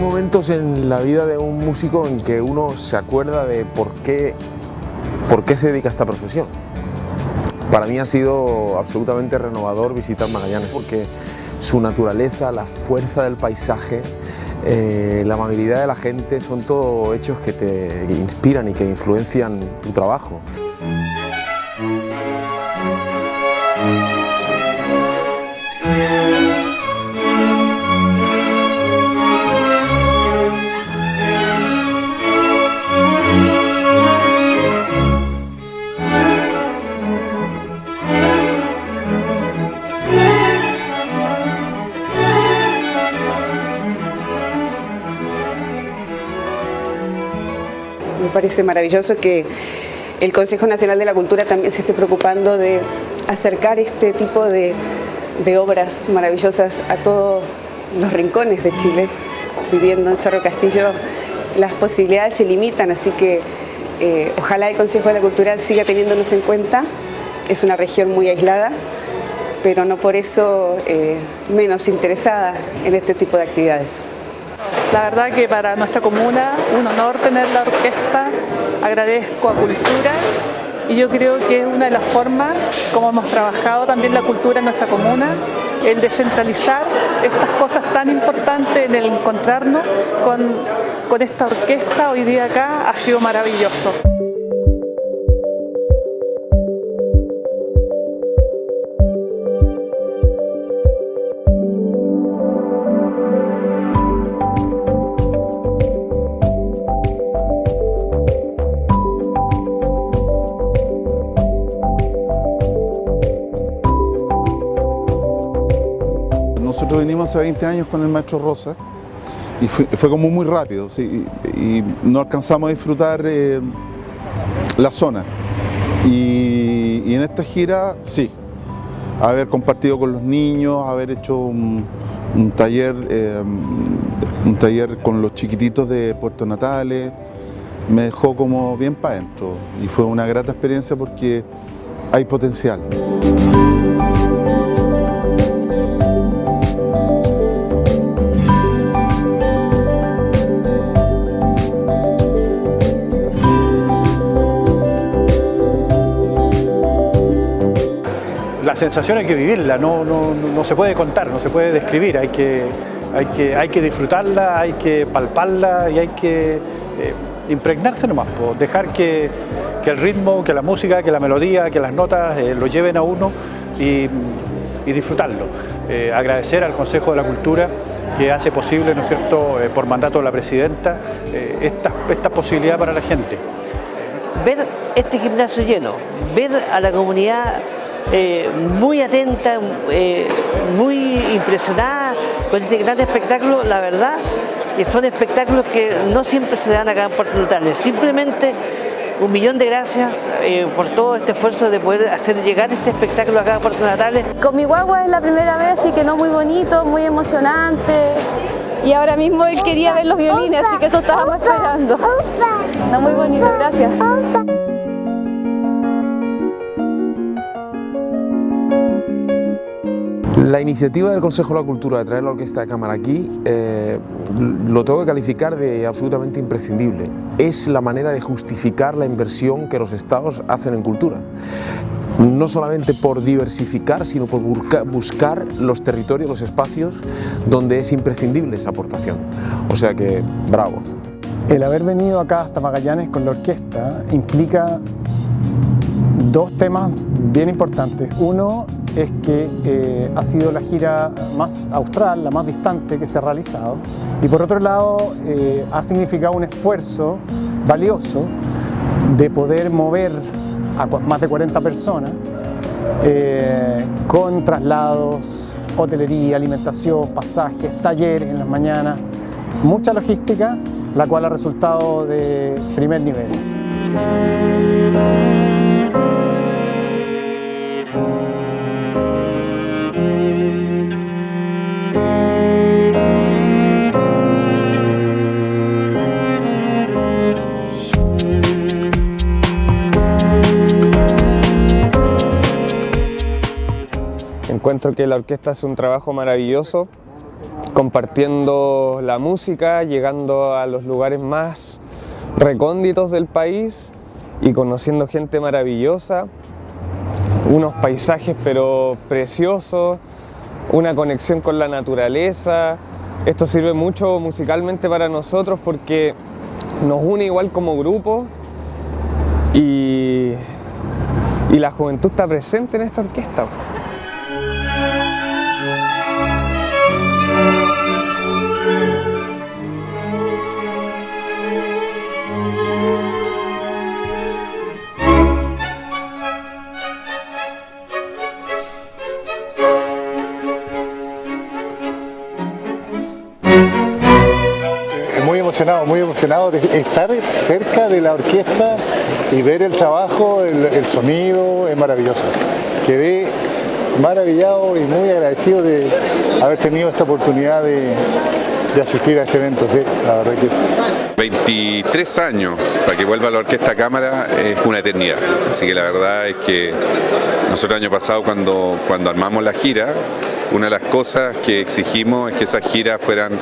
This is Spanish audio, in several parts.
momentos en la vida de un músico en que uno se acuerda de por qué, por qué se dedica a esta profesión. Para mí ha sido absolutamente renovador visitar Magallanes porque su naturaleza, la fuerza del paisaje, eh, la amabilidad de la gente son todo hechos que te inspiran y que influencian tu trabajo. Me parece maravilloso que el Consejo Nacional de la Cultura también se esté preocupando de acercar este tipo de, obras maravillosas a todos los rincones de Chile. Viviendo en Cerro Castillo las posibilidades se limitan, así que eh, ojalá el Consejo de la Cultura siga teniéndonos en cuenta. Es una región muy aislada, pero no por eso eh, menos interesada en este tipo de actividades. La verdad que para nuestra comuna un honor tener la orquesta, agradezco a Cultura y yo creo que es una de las formas como hemos trabajado también la cultura en nuestra comuna, el descentralizar estas cosas tan importantes, en el encontrarnos con, con esta orquesta hoy día acá ha sido maravilloso. Nosotros venimos hace 20 años con el maestro Rosa y fue, como muy rápido y, no alcanzamos a disfrutar eh, la zona. Y, en esta gira, sí, haber compartido con los niños, haber hecho un, taller, eh, un taller con los chiquititos de Puerto Natales, me dejó como bien para adentro y fue una grata experiencia porque hay potencial. Sensación hay que vivirla, no, no, se puede contar, no se puede describir, hay que, hay que, hay que disfrutarla, hay que palparla y hay que eh, impregnarse nomás, dejar que, el ritmo, que la música, que la melodía, que las notas eh, lo lleven a uno y, disfrutarlo. Eh, agradecer al Consejo de la Cultura que hace posible, ¿no es cierto?, por mandato de la Presidenta, esta, esta posibilidad para la gente. Ver este gimnasio lleno, ver a la comunidad eh, muy atenta, eh, muy impresionada con este gran espectáculo, la verdad que son espectáculos que no siempre se dan acá en Puerto Natales, simplemente un millón de gracias eh, por todo este esfuerzo de poder hacer llegar este espectáculo acá a Puerto Natales. Con mi guagua es la primera vez, así que no muy bonito, muy emocionante. Y ahora mismo él quería ver los violines, así que eso estábamos esperando. No muy bonito, gracias. La iniciativa del Consejo de la Cultura de traer la Orquesta de Cámara aquí eh, lo tengo que calificar de absolutamente imprescindible. Es la manera de justificar la inversión que los estados hacen en cultura. No solamente por diversificar, sino por buscar los territorios, los espacios donde es imprescindible esa aportación. O sea que, bravo. El haber venido acá hasta Magallanes con la orquesta implica dos temas bien importantes. Uno es que eh, ha sido la gira más austral, la más distante que se ha realizado y por otro lado eh, ha significado un esfuerzo valioso de poder mover a más de 40 personas eh, con traslados, hotelería, alimentación, pasajes, talleres en las mañanas, mucha logística, la cual ha resultado de primer nivel. Encuentro que la orquesta es un trabajo maravilloso compartiendo la música, llegando a los lugares más recónditos del país y conociendo gente maravillosa, unos paisajes pero preciosos, una conexión con la naturaleza. Esto sirve mucho musicalmente para nosotros porque nos une igual como grupo y, y la juventud está presente en esta orquesta. Muy emocionado de estar cerca de la orquesta y ver el trabajo, el, sonido, es maravilloso. Quedé maravillado y muy agradecido de haber tenido esta oportunidad de, asistir a este evento, sí, la verdad que sí. 23 años para que vuelva la Orquesta Cámara es una eternidad, así que la verdad es que nosotros el año pasado cuando, cuando armamos la gira, una de las cosas que exigimos es que esas giras fueran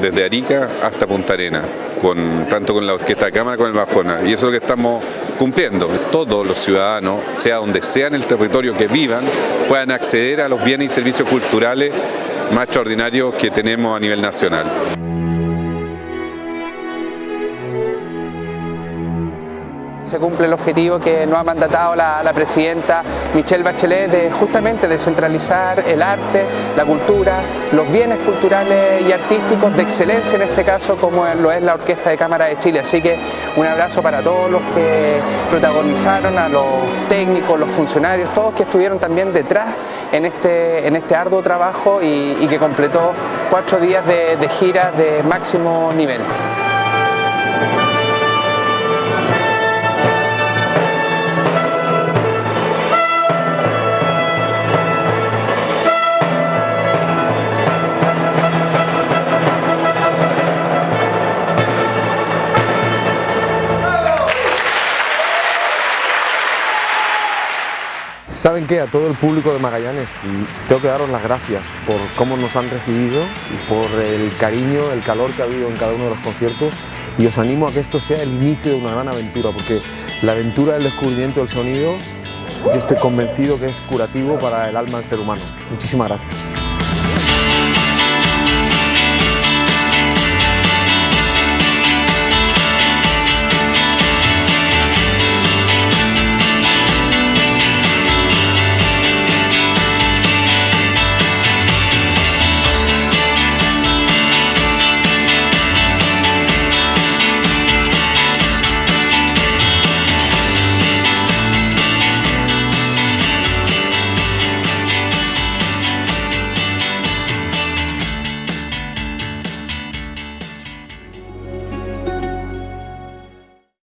desde Arica hasta Punta Arena, con, tanto con la Orquesta de Cámara como el Bafona. Y eso es lo que estamos cumpliendo. Todos los ciudadanos, sea donde sea en el territorio que vivan, puedan acceder a los bienes y servicios culturales más extraordinarios que tenemos a nivel nacional. Se cumple el objetivo que nos ha mandatado la, presidenta Michelle Bachelet de justamente descentralizar el arte, la cultura, los bienes culturales y artísticos de excelencia en este caso como lo es la Orquesta de Cámara de Chile. Así que un abrazo para todos los que protagonizaron, a los técnicos, los funcionarios, todos que estuvieron también detrás en este, en este arduo trabajo y, que completó cuatro días de, de gira de máximo nivel. ¿Saben qué? A todo el público de Magallanes tengo que daros las gracias por cómo nos han recibido y por el cariño, el calor que ha habido en cada uno de los conciertos y os animo a que esto sea el inicio de una gran aventura porque la aventura del descubrimiento del sonido yo estoy convencido que es curativo para el alma del ser humano. Muchísimas gracias.